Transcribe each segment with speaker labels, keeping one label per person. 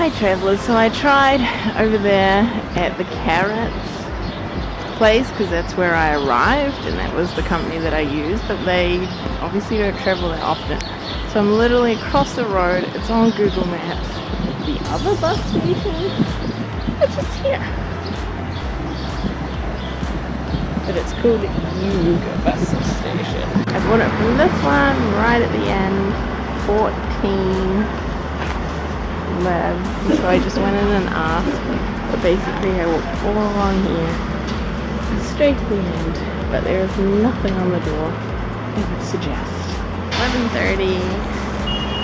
Speaker 1: Hi travellers, so I tried over there at the Carrots place because that's where I arrived and that was the company that I used but they obviously don't travel that often. So I'm literally across the road, it's on Google Maps. The other bus station, it's just here. But it's called Yuga Bus Station. I bought it from this one right at the end, 14 So I just went in and asked. But basically I walked all along here, straight to the end. But there is nothing on the door it would suggest. 11.30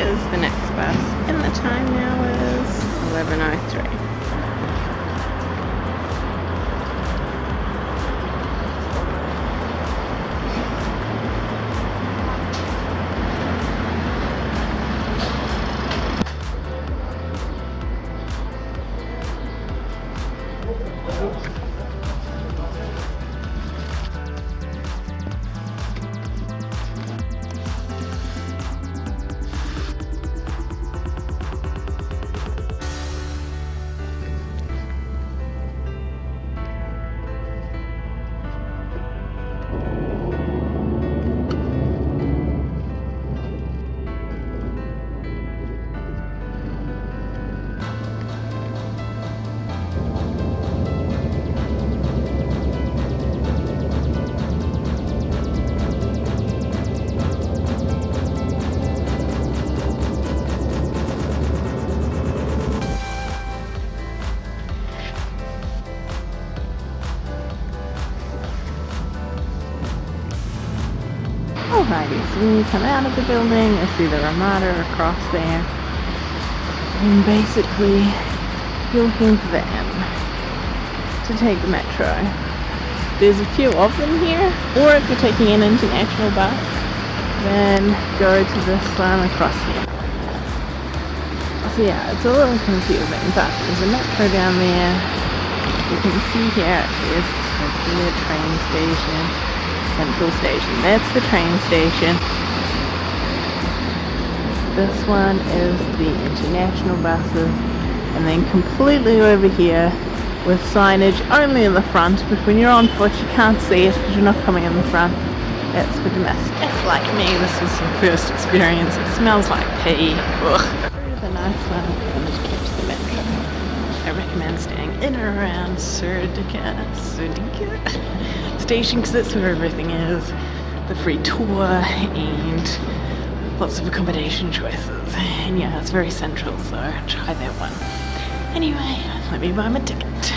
Speaker 1: is the next bus. And the time now is 11.03. Alrighty, so when you come out of the building, you see the Ramada across there. And basically, you're looking for the M to take the metro. There's a few of them here, or if you're taking an international bus, then go to this one across here. So yeah, it's a little confusing, but there's a metro down there. You can see here, there's a train station. Central Station. That's the train station. This one is the international buses. And then completely over here with signage only in the front. But when you're on foot you can't see it because you're not coming in the front. That's for. If like me this was your first experience, it smells like pee. Ugh. The nice one recommend staying in or around Serdica, Serdica station because that's where everything is. The free tour and lots of accommodation choices. And yeah, it's very central, so try that one. Anyway, let me buy my ticket.